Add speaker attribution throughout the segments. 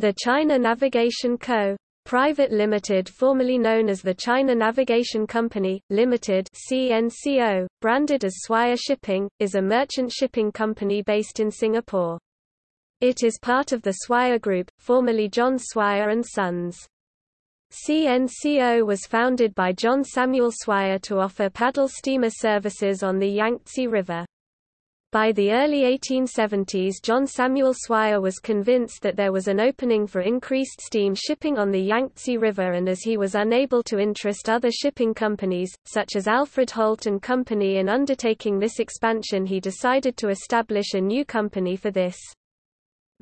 Speaker 1: The China Navigation Co. Private Limited formerly known as the China Navigation Company, Limited CNCO, branded as Swire Shipping, is a merchant shipping company based in Singapore. It is part of the Swire Group, formerly John Swire and Sons. CNCO was founded by John Samuel Swire to offer paddle steamer services on the Yangtze River. By the early 1870s John Samuel Swire was convinced that there was an opening for increased steam shipping on the Yangtze River and as he was unable to interest other shipping companies, such as Alfred Holt and Company in undertaking this expansion he decided to establish a new company for this.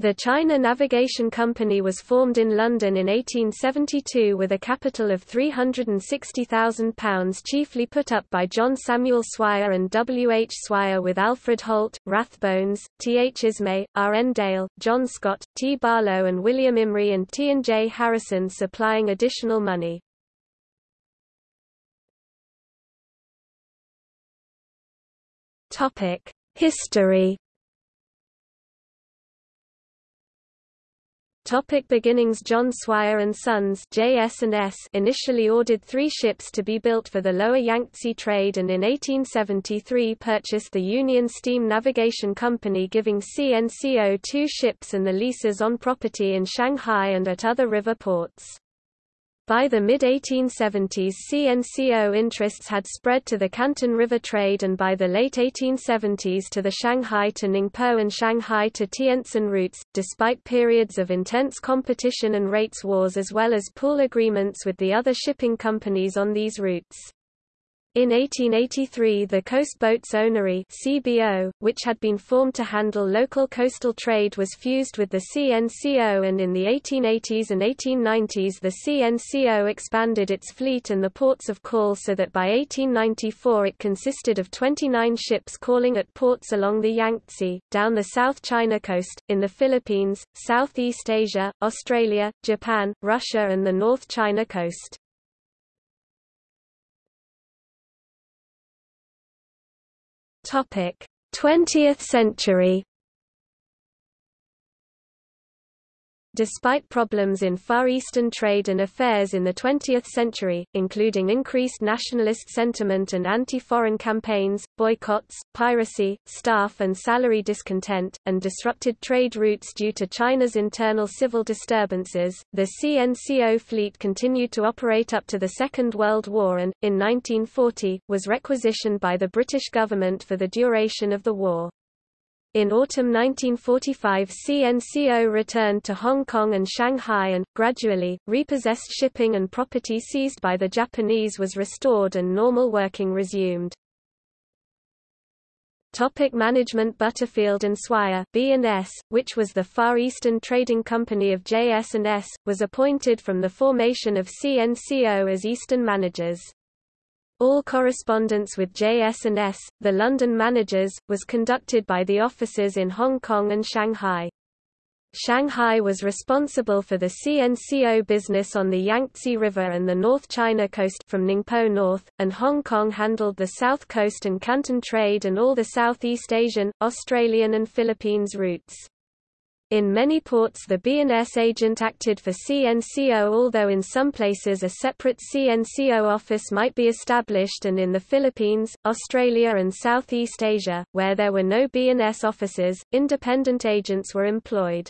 Speaker 1: The China Navigation Company was formed in London in 1872 with a capital of £360,000 chiefly put up by John Samuel Swire and W. H. Swire with Alfred Holt, Rathbones, T. H. Ismay, R. N. Dale, John Scott, T. Barlow and William Imrie and T. and J. Harrison supplying additional money. History Topic beginnings John Swire and Sons JS&S initially ordered three ships to be built for the lower Yangtze trade and in 1873 purchased the Union Steam Navigation Company giving CNCO two ships and the leases on property in Shanghai and at other river ports. By the mid-1870s CNCO interests had spread to the Canton River trade and by the late 1870s to the Shanghai to Ningpo and Shanghai to Tientsin routes, despite periods of intense competition and rates wars as well as pool agreements with the other shipping companies on these routes. In 1883 the Coast Boats Ownery CBO, which had been formed to handle local coastal trade was fused with the CNCO and in the 1880s and 1890s the CNCO expanded its fleet and the ports of call so that by 1894 it consisted of 29 ships calling at ports along the Yangtze, down the South China coast, in the Philippines, Southeast Asia, Australia, Japan, Russia and the North China coast. Topic: 20th century Despite problems in Far Eastern trade and affairs in the 20th century, including increased nationalist sentiment and anti-foreign campaigns, boycotts, piracy, staff and salary discontent, and disrupted trade routes due to China's internal civil disturbances, the CNCO fleet continued to operate up to the Second World War and, in 1940, was requisitioned by the British government for the duration of the war. In autumn 1945 CNCO returned to Hong Kong and Shanghai and, gradually, repossessed shipping and property seized by the Japanese was restored and normal working resumed. Topic management Butterfield and Swire B&S, which was the Far Eastern Trading Company of JS&S, was appointed from the formation of CNCO as Eastern managers. All correspondence with JS&S, the London managers, was conducted by the offices in Hong Kong and Shanghai. Shanghai was responsible for the CNCO business on the Yangtze River and the North China coast from Ningpo North, and Hong Kong handled the South Coast and Canton trade and all the Southeast Asian, Australian and Philippines routes. In many ports the B&S agent acted for CNCO although in some places a separate CNCO office might be established and in the Philippines, Australia and Southeast Asia, where there were no B&S offices, independent agents were employed.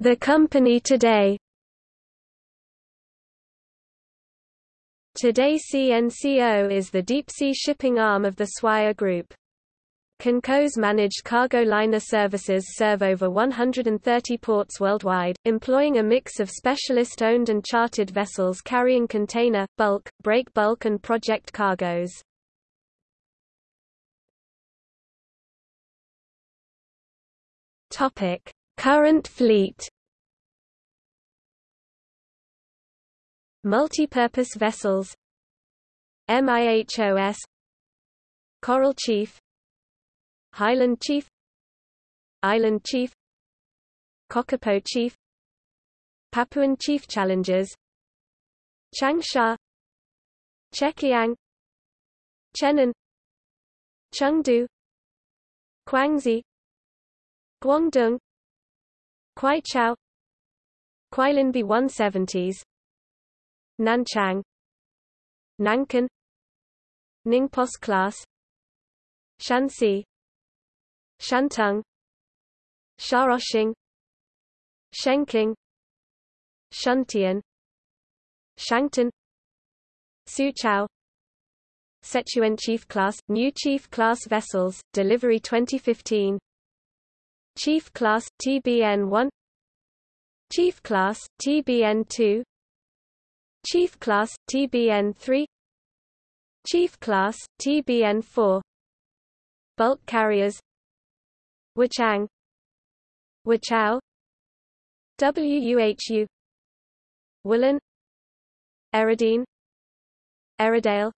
Speaker 1: The company today Today CNCO is the deep-sea shipping arm of the Swire Group. CNCO's managed cargo liner services serve over 130 ports worldwide, employing a mix of specialist-owned and chartered vessels carrying container, bulk, break bulk and project cargoes. Current fleet Multi-purpose vessels MIHOS Coral Chief Highland Chief Island Chief Kokopo Chief Papuan Chief Challengers Changsha Chekiang Chenan Chengdu Guangxi Guangdong Kwaichow Kwailinbi 170s Nanchang. Nankan Ningpos class. Shanxi. Shantung Shaoxing. Shenking Shuntian. Shangtan Suqiao Sichuan Chief Class – New Chief Class vessels, delivery 2015 Chief Class – TBN 1 Chief Class – TBN 2 Chief Class – TBN 3 Chief Class – TBN 4 Bulk carriers. Wuchang Wuchao WUHU Woolen. Eridine. Eridale.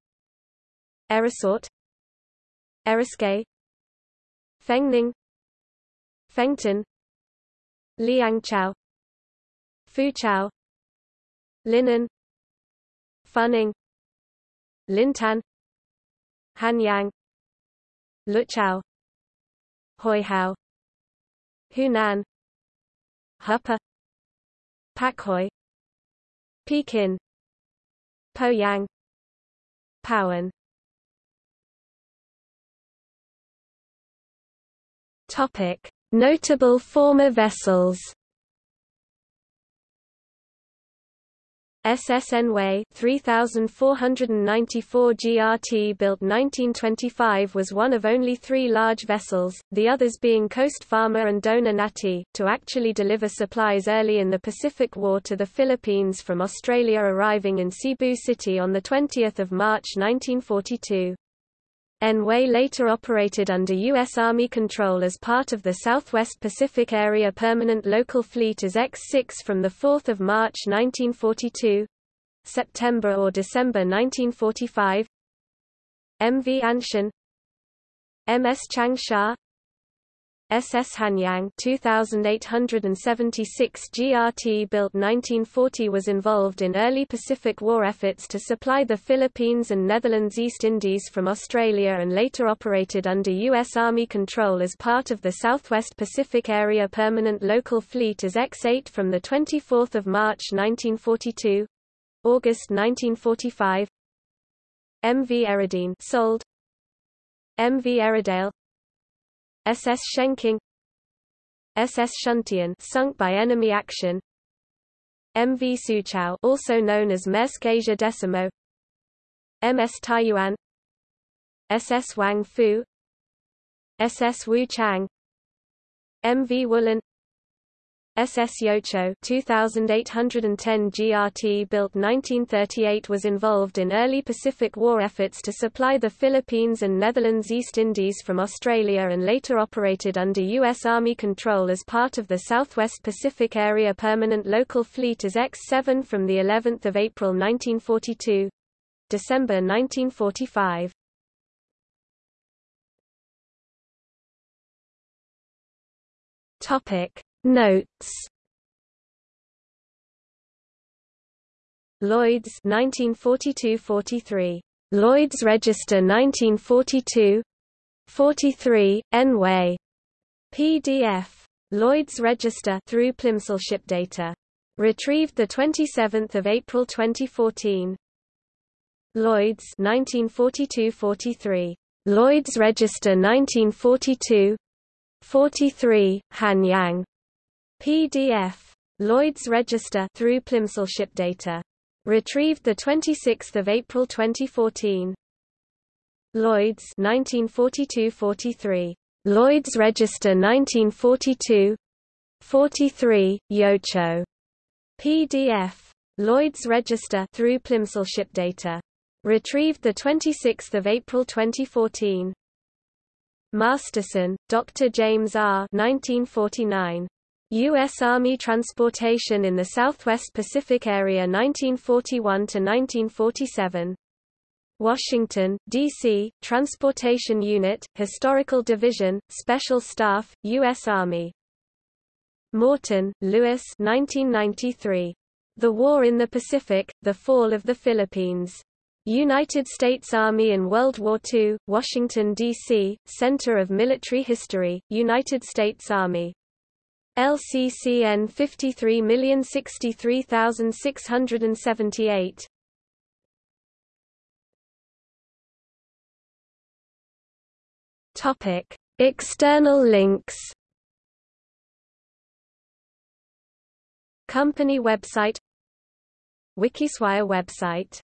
Speaker 1: Erisort. Eriskay Fengning. Fengtan Liangchao Fuchao Linen Funing Lintan Hanyang Luchao Huihao Hunan Huppa Pakhoi Pekin Poyang Powan Topic. Notable former vessels SS Anhui 3494 GRT built 1925 was one of only three large vessels, the others being Coast Farmer and Dona Nati, to actually deliver supplies early in the Pacific War to the Philippines from Australia arriving in Cebu City on 20 March 1942. Anhui later operated under U.S. Army control as part of the Southwest Pacific Area Permanent Local Fleet as X-6 from 4 March 1942 September or December 1945 MV Anshan MS Changsha SS Hanyang 2876 GRT built 1940 was involved in early Pacific War efforts to supply the Philippines and Netherlands East Indies from Australia and later operated under U.S. Army control as part of the Southwest Pacific Area Permanent Local Fleet as X-8 from 24 March 1942 August 1945 MV Eridine sold MV Eridale SS Shenking SS Shuntian sunk by enemy action. MV Suqiao also known as Maersk Asia Decimo. MS Taiyuan SS Wang Fu SS Wu Chang. MV Woolen SS Yochow 2810 GRT built 1938 was involved in early Pacific War efforts to supply the Philippines and Netherlands East Indies from Australia and later operated under U.S. Army control as part of the Southwest Pacific Area Permanent Local Fleet as X-7 from the 11th of April 1942 December 1945 Topic Notes. Lloyd's 1942-43 Lloyd's Register 1942 43 Anhui PDF Lloyd's Register through Plimsoll ship data. Retrieved the 27th of April 2014 Lloyd's 1942-43 Lloyd's Register 1942 43 Hanyang PDF Lloyd's Register through Plimsoll ship data retrieved the 26th of April 2014 Lloyd's 1942-43 Lloyd's Register 1942 43 Yochow PDF Lloyd's Register through Plimsoll ship data retrieved the 26th of April 2014 Masterson, Dr. James R. 1949. U.S. Army transportation in the Southwest Pacific Area 1941–1947. Washington, D.C., Transportation Unit, Historical Division, Special Staff, U.S. Army. Morton, Lewis 1993. The War in the Pacific, The Fall of the Philippines. United States Army in World War II, Washington, D.C., Center of Military History, United States Army. LCCN 53063678. Topic: External links. Company website Wikiswire website